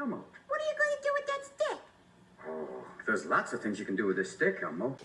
Elmo. What are you going to do with that stick? Oh, there's lots of things you can do with this stick, Elmo.